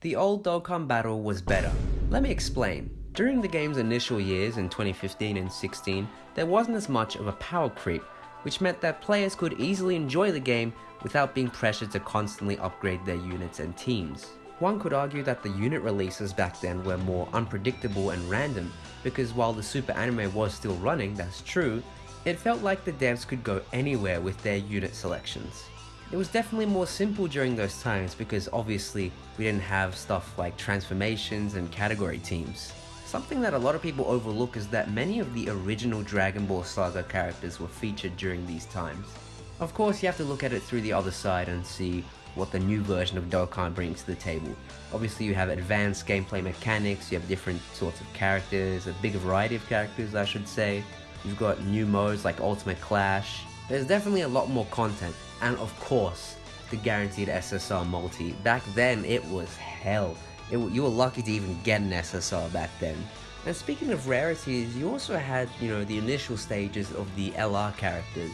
The old Dokkan battle was better. Let me explain. During the game's initial years in 2015 and 16, there wasn't as much of a power creep, which meant that players could easily enjoy the game without being pressured to constantly upgrade their units and teams. One could argue that the unit releases back then were more unpredictable and random, because while the Super Anime was still running, that's true, it felt like the devs could go anywhere with their unit selections. It was definitely more simple during those times because obviously we didn't have stuff like transformations and category teams. Something that a lot of people overlook is that many of the original Dragon Ball Saga characters were featured during these times. Of course you have to look at it through the other side and see what the new version of Dokkan brings to the table. Obviously you have advanced gameplay mechanics, you have different sorts of characters, a big variety of characters I should say. You've got new modes like Ultimate Clash. There's definitely a lot more content, and of course, the guaranteed SSR multi. Back then, it was hell. It, you were lucky to even get an SSR back then. And speaking of rarities, you also had, you know, the initial stages of the LR characters.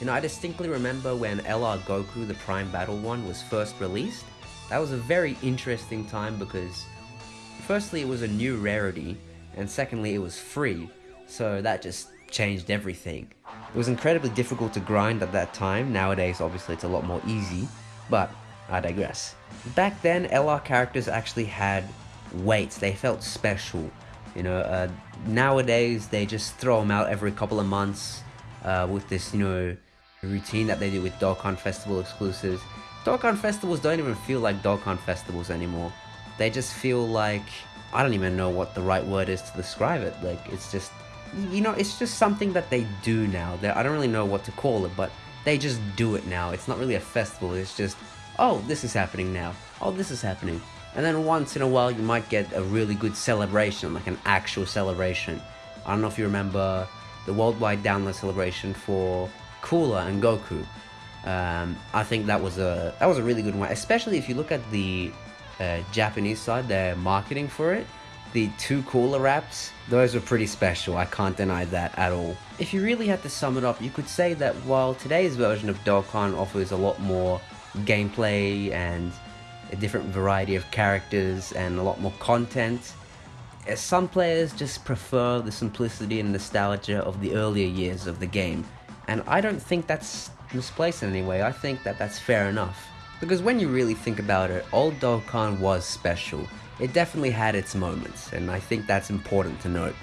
You know, I distinctly remember when LR Goku, the Prime Battle one, was first released. That was a very interesting time because, firstly, it was a new rarity, and secondly, it was free. So that just changed everything. It was incredibly difficult to grind at that time, nowadays obviously it's a lot more easy, but I digress. Back then, LR characters actually had weights, they felt special. You know, uh, nowadays they just throw them out every couple of months uh, with this, you know, routine that they do with Dokkan Festival exclusives. Dokkan Festivals don't even feel like Dokkan Festivals anymore. They just feel like, I don't even know what the right word is to describe it. Like, it's just you know, it's just something that they do now. They're, I don't really know what to call it, but they just do it now. It's not really a festival, it's just, oh, this is happening now. Oh, this is happening. And then once in a while, you might get a really good celebration, like an actual celebration. I don't know if you remember the worldwide download celebration for Cooler and Goku. Um, I think that was a that was a really good one, especially if you look at the uh, Japanese side, their marketing for it the two cooler wraps, those were pretty special, I can't deny that at all. If you really had to sum it up, you could say that while today's version of Dokkan offers a lot more gameplay and a different variety of characters and a lot more content, eh, some players just prefer the simplicity and nostalgia of the earlier years of the game, and I don't think that's misplaced in any way, I think that that's fair enough. Because when you really think about it, old Dokkan was special, it definitely had its moments, and I think that's important to note.